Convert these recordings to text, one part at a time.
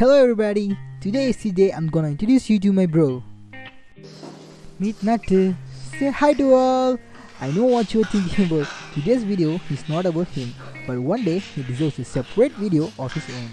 Hello everybody, today is the day I'm gonna introduce you to my bro. Meet Nattu. Say hi to all. I know what you're thinking about. Today's video is not about him, but one day he deserves a separate video of his own.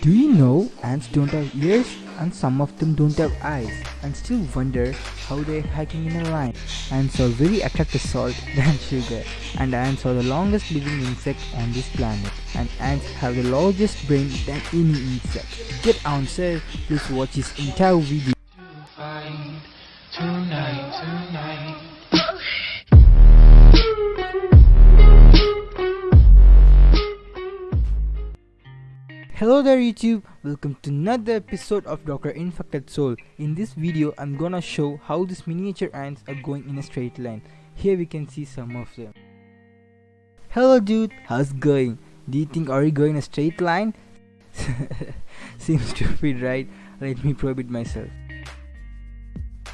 Do you know ants don't have ears and some of them don't have eyes and still wonder how they're hiking in a line? Ants are very attracted to salt than sugar and ants are the longest living insect on this planet and ants have the largest brain than any insect. Get answer, please watch this entire video. Hello there YouTube, welcome to another episode of Dr. Infected Soul. In this video, I'm gonna show how these miniature ants are going in a straight line. Here we can see some of them. Hello dude, how's going? Do you think are you going in a straight line? Seems stupid right? Let me probe it myself.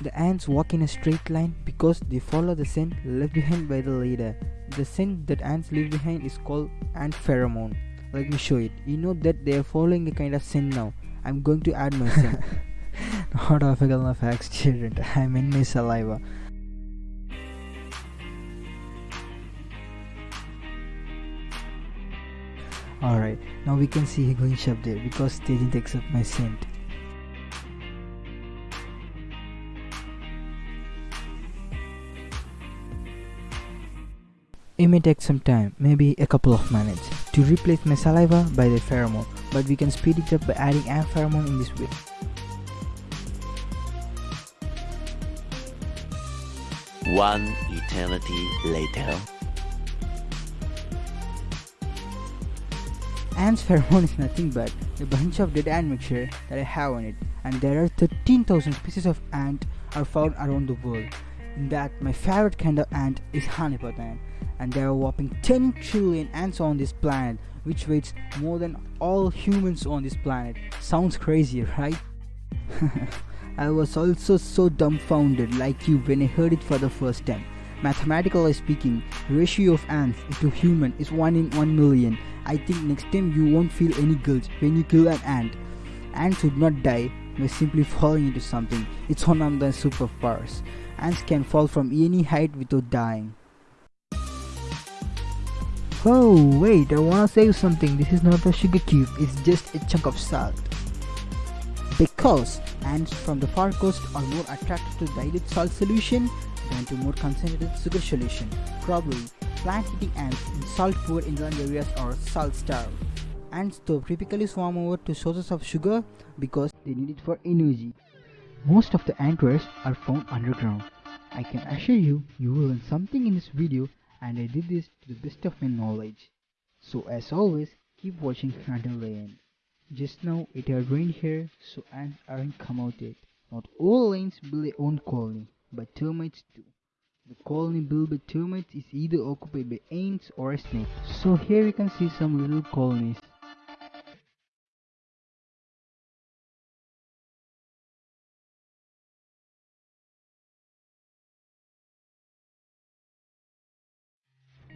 The ants walk in a straight line because they follow the scent left behind by the leader. The scent that ants leave behind is called ant pheromone. Let me show it. You know that they are following a kind of scent now. I'm going to add my scent. Not of a facts, children. I'm in my saliva. Alright, now we can see going up there because they didn't accept my scent. It may take some time, maybe a couple of minutes, to replace my saliva by the pheromone, but we can speed it up by adding ant pheromone in this way. One eternity later. Ant's pheromone is nothing but a bunch of dead ant mixture that I have on it, and there are 13,000 species of ant are found around the world. That, my favorite kind of ant is honeypot ant, and there are whopping 10 trillion ants on this planet, which weighs more than all humans on this planet. Sounds crazy, right? I was also so dumbfounded like you when I heard it for the first time. Mathematically speaking, ratio of ants to human is 1 in 1 million. I think next time you won't feel any guilt when you kill an ant. Ants would not die by simply falling into something. It's of their superpowers. Ants can fall from any height without dying. Oh wait, I wanna say something. This is not a sugar cube, it's just a chunk of salt. Because ants from the far coast are more attracted to dilute salt solution than to more concentrated sugar solution. Probably, plant-eating ants in salt-poor inland areas are salt-starved. Ants though typically swarm over to sources of sugar because they need it for energy. Most of the ant rears are found underground. I can assure you, you will learn something in this video and I did this to the best of my knowledge. So as always, keep watching until the end. Just now it had rained here, so ants aren't come out yet. Not all ants build their own colony, but termites do. The colony built by termites is either occupied by ants or a snake. So here we can see some little colonies.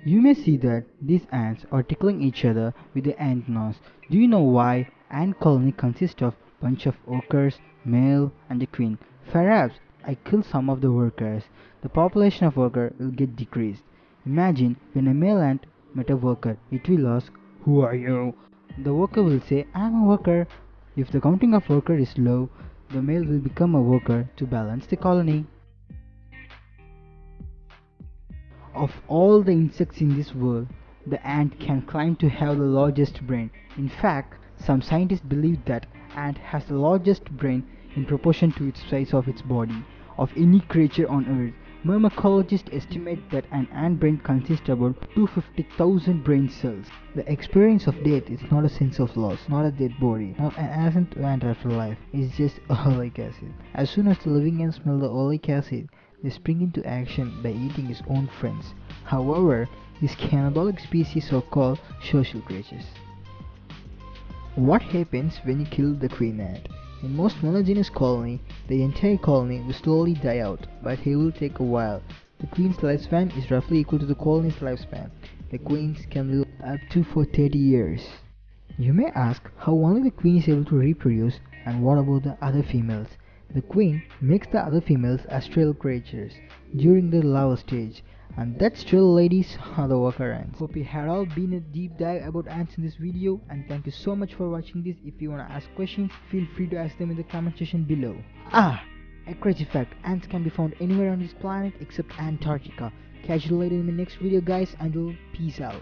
You may see that these ants are tickling each other with their antennas. Do you know why? Ant colony consists of bunch of workers, male and a queen. Perhaps I kill some of the workers. The population of worker will get decreased. Imagine when a male ant met a worker, it will ask, Who are you? The worker will say, I am a worker. If the counting of worker is low, the male will become a worker to balance the colony. Of all the insects in this world, the ant can claim to have the largest brain. In fact, some scientists believe that ant has the largest brain in proportion to its size of its body of any creature on earth. Myrmecologists estimate that an ant brain consists of about 250,000 brain cells. The experience of death is not a sense of loss, not a dead body, not an innocent ant after life. It's just oleic acid. As soon as the living ants smell the oleic acid, spring into action by eating its own friends. However, these cannibalic species are called social creatures. What happens when you kill the queen ant? In most monogynous colony, the entire colony will slowly die out, but it will take a while. The queen's lifespan is roughly equal to the colony's lifespan. The queens can live up to for 30 years. You may ask how only the queen is able to reproduce and what about the other females? The queen makes the other females astral creatures during the larval stage and that still ladies are the worker ants. Hope you had all been a deep dive about ants in this video and thank you so much for watching this. If you wanna ask questions, feel free to ask them in the comment section below. Ah! A crazy fact, ants can be found anywhere on this planet except Antarctica. Catch you later in the next video guys and peace out.